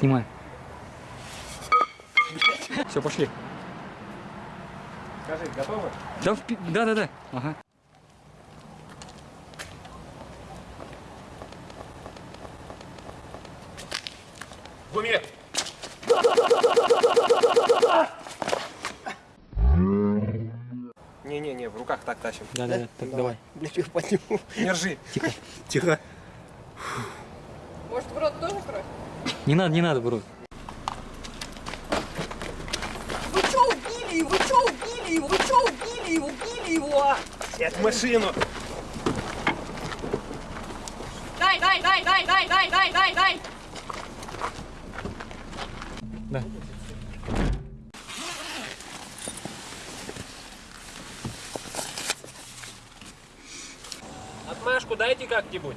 Снимай. Все, пошли. Скажи, готовы? Да, да, да, да. Ага. В уме! Не-не-не, в руках так тащим. Да, да, да. Так, давай. Блядь, их подниму. Держи. Тихо. Может, Не надо, не надо, бро. Вы что убили его? Вы что убили его? Вы что убили его? Убили его! Сядь в машину. Дай, дай, дай, дай, дай, дай, дай, дай, дай! Да. Отмашку дайте как-нибудь.